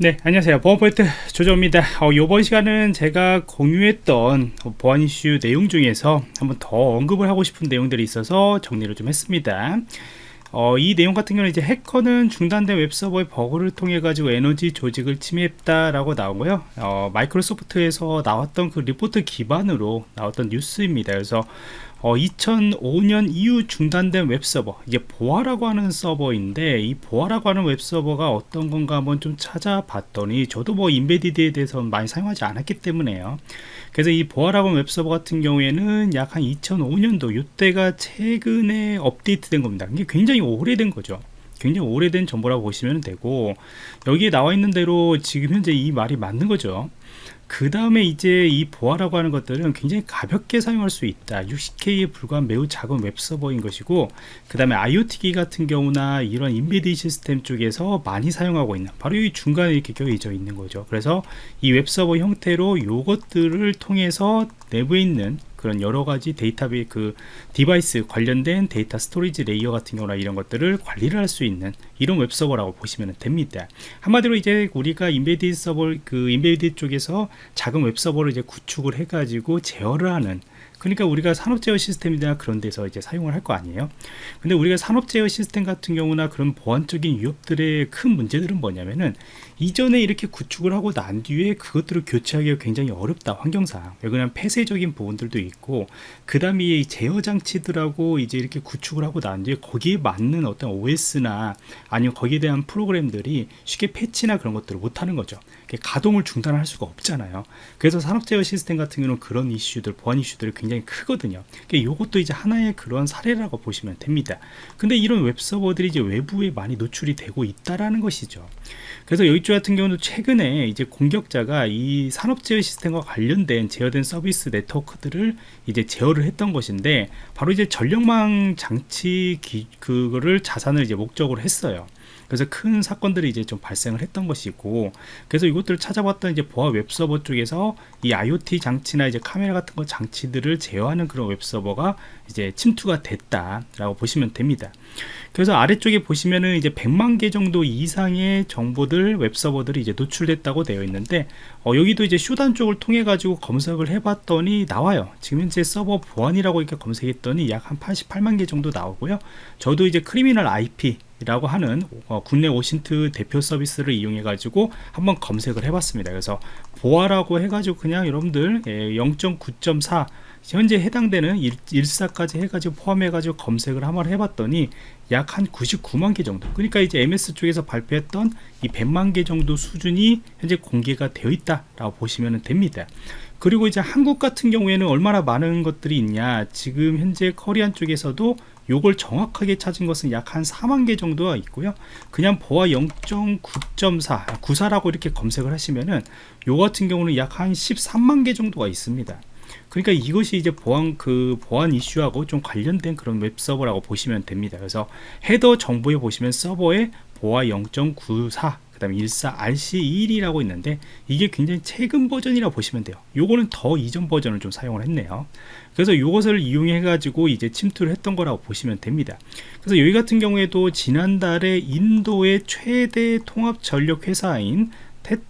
네 안녕하세요. 보안프로젝트 조조입니다. 어, 이번 시간은 제가 공유했던 보안 이슈 내용 중에서 한번 더 언급을 하고 싶은 내용들이 있어서 정리를 좀 했습니다 어, 이 내용 같은 경우는 이제 해커는 중단된 웹서버의 버그를 통해 가지고 에너지 조직을 침해했다 라고 나오고요. 어, 마이크로소프트에서 나왔던 그 리포트 기반으로 나왔던 뉴스입니다. 그래서 어, 2005년 이후 중단된 웹서버 이제 Boa라고 하는 서버인데 이 Boa라고 하는 웹서버가 어떤 건가 한번 좀 찾아봤더니 저도 뭐 embedded에 대해서 많이 사용하지 않았기 때문에요. 그래서 이 Boa라고 하는 웹서버 같은 경우에는 약 한 2005년도 이때가 최근에 업데이트된 겁니다. 굉장히 오래된 거죠. 굉장히 오래된 정보라고 보시면 되고 여기에 나와 있는 대로 지금 현재 이 말이 맞는 거죠. 그 다음에 이제 이 Boa라고 하는 것들은 굉장히 가볍게 사용할 수 있다. 60K에 불과한 매우 작은 웹서버인 것이고 그 다음에 IoT 기기 같은 경우나 이런 embedded 시스템 쪽에서 많이 사용하고 있는 바로 이 중간에 이렇게 껴져 있는 거죠. 그래서 이 웹서버 형태로 이것들을 통해서 내부에 있는 그런 여러 가지 데이터베이 그 device 관련된 data storage layer 같은 경우나 이런 것들을 관리를 할 수 있는 이런 웹서버라고 보시면 됩니다. 한마디로 이제 우리가 embedded 서버 그 embedded 쪽에서 작은 웹서버를 이제 구축을 해 가지고 제어를 하는 그러니까 우리가 산업 제어 시스템이나 그런 데서 이제 사용을 할 거 아니에요. 근데 우리가 산업 제어 시스템 같은 경우나 그런 보안적인 위협들의 큰 문제들은 뭐냐면은 이전에 이렇게 구축을 하고 난 뒤에 그것들을 교체하기가 굉장히 어렵다 환경상. 왜냐면 폐쇄적인 부분들도 있고 그 다음에 제어 장치들하고 이제 이렇게 구축을 하고 난 뒤에 거기에 맞는 어떤 OS나 아니면 거기에 대한 프로그램들이 쉽게 패치나 그런 것들을 못하는 거죠. 가동을 중단할 수가 없잖아요. 그래서 산업 제어 시스템 같은 경우는 그런 이슈들 보안 이슈들이 굉장히 크거든요. 이것도 이제 하나의 그런 사례라고 보시면 됩니다. 근데 이런 웹서버들이 이제 외부에 많이 노출이 되고 있다라는 것이죠. 그래서 쪽 같은 경우는 최근에 이제 공격자가 이 산업 제어 시스템과 관련된 제어된 서비스 네트워크들을 이제 제어를 했던 것인데 바로 이제 전력망 장치 기, 그거를 자산을 이제 목적으로 했어요 그래서 큰 사건들이 이제 좀 발생을 했던 것이고 그래서 이것들을 찾아봤던 이제 Boa 웹서버 쪽에서 이 IoT 장치나 이제 카메라 같은 거 장치들을 제어하는 그런 웹서버가 이제 침투가 됐다라고 보시면 됩니다. 그래서 아래쪽에 보시면은 이제 100만 개 정도 이상의 정보들 웹서버들이 이제 노출됐다고 되어 있는데 어, 여기도 이제 Shodan 쪽을 통해 가지고 검색을 해봤더니 나와요. 지금 현재 서버 Boa라고 이렇게 검색했더니 약 한 88만 개 정도 나오고요. 저도 이제 Criminal IP 라고 하는 어, 국내 OSINT 대표 서비스를 이용해 가지고 한번 검색을 해 봤습니다. 그래서 Boa라고 해 가지고 그냥 여러분들 0.9.4 예, 현재 해당되는 1, 1사까지 해가지고 포함해가지고 검색을 한번 해봤더니 약 한 99만 개 정도. 그러니까 이제 MS 쪽에서 발표했던 이 100만 개 정도 수준이 현재 공개가 되어 있다라고 보시면 됩니다. 그리고 이제 한국 같은 경우에는 얼마나 많은 것들이 있냐. 지금 현재 코리아 쪽에서도 요걸 정확하게 찾은 것은 약 한 4만 개 정도가 있고요. 그냥 Boa 0.9.4 94라고 이렇게 검색을 하시면은 요 같은 경우는 약 한 13만 개 정도가 있습니다. 그러니까 이것이 이제 Boa 그 보안 이슈하고 좀 관련된 그런 웹 서버라고 보시면 됩니다. 그래서 헤더 정보에 보시면 서버에 Boa 0.94 그 다음에 14RC21이라고 있는데 이게 굉장히 최근 버전이라고 보시면 돼요. 요거는 더 이전 버전을 좀 사용을 했네요. 그래서 이것을 이용해 가지고 이제 침투를 했던 거라고 보시면 됩니다. 그래서 여기 같은 경우에도 지난달에 인도의 최대 통합 전력 회사인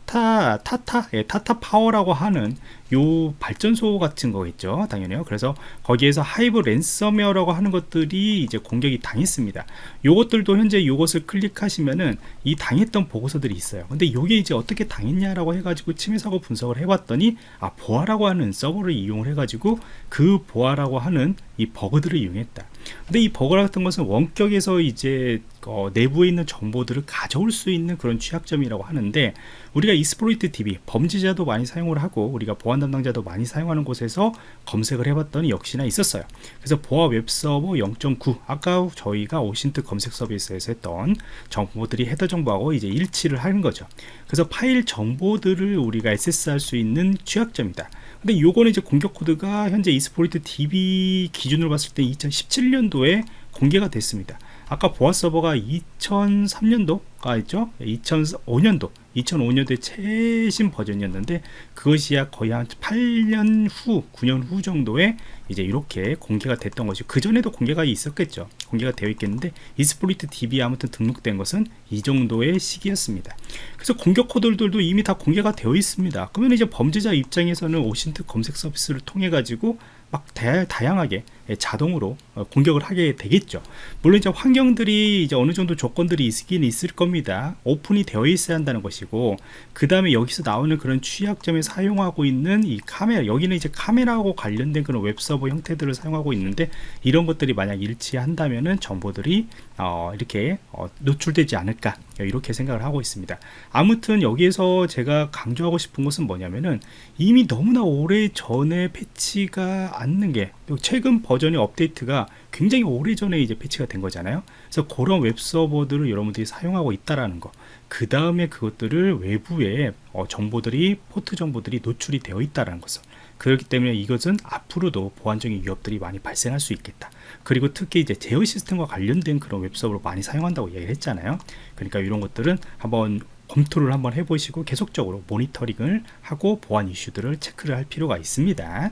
테타 Tata 예, Tata Power라고 하는 요 발전소 같은 거겠죠 당연히요. 그래서 거기에서 Hive 랜섬웨어라고 하는 것들이 이제 공격이 당했습니다. 요것들도 현재 요것을 클릭하시면은 이 당했던 보고서들이 있어요. 근데 요게 이제 어떻게 당했냐라고 해가지고 침해 사고 분석을 해봤더니 아 Boa라고 하는 서버를 이용을 해가지고 그 Boa라고 하는 이 버그들을 이용했다. 근데 이 버그 같은 것은 원격에서 이제 어, 내부에 있는 정보들을 가져올 수 있는 그런 취약점이라고 하는데 우리가 Exploit DB 범죄자도 많이 사용을 하고 우리가 보안 담당자도 많이 사용하는 곳에서 검색을 해봤더니 역시나 있었어요. 그래서 Boa 웹서버 0.9 아까 저희가 OSINT 검색 서비스에서 했던 정보들이 헤더 정보하고 이제 일치를 하는 거죠. 그래서 파일 정보들을 우리가 액세스할 수 있는 취약점이다. 근데 요거는 이제 공격 코드가 현재 Exploit DB 기준으로 봤을 때 2017년도에 공개가 됐습니다 아까 Boa 서버가 2003년도가 있죠? 2005년도 2005년도에 최신 버전이었는데 그것이야 거의 한 8년 후 9년 후 정도에 이제 이렇게 공개가 됐던 것이 그 전에도 공개가 있었겠죠. 공개가 되어 있겠는데 Exploit DB에 아무튼 등록된 것은 이 정도의 시기였습니다. 그래서 공격 코드들도 이미 다 공개가 되어 있습니다. 그러면 이제 범죄자 입장에서는 OSINT 검색 서비스를 통해 가지고 막 다, 다양하게 자동으로 어, 공격을 하게 되겠죠. 물론 이제 환경들이 이제 어느 정도 조건들이 있긴 있을 겁니다. 오픈이 되어 있어야 한다는 것이고, 그 다음에 여기서 나오는 그런 취약점에 사용하고 있는 이 카메라, 여기는 이제 카메라하고 관련된 그런 웹서버 형태들을 사용하고 있는데, 이런 것들이 만약 일치한다면은 정보들이 어, 이렇게 어, 노출되지 않을까 이렇게 생각을 하고 있습니다. 아무튼 여기에서 제가 강조하고 싶은 것은 뭐냐면은 이미 너무나 오래 전에 패치가 않는 게 최근 버전 의 업데이트가 굉장히 오래 전에 이제 패치가 된 거잖아요. 그래서 그런 웹 서버들을 여러분들이 사용하고 있다라는 거. 그 다음에 그것들을 외부에 어, 정보들이 포트 정보들이 노출이 되어 있다라는 것을. 그렇기 때문에 이것은 앞으로도 보안적인 위협들이 많이 발생할 수 있겠다. 그리고 특히 이제 제어 시스템과 관련된 그런 웹서버를 많이 사용한다고 얘기를 했잖아요. 그러니까 이런 것들은 한번 검토를 한번 해보시고 계속적으로 모니터링을 하고 보안 이슈들을 체크를 할 필요가 있습니다.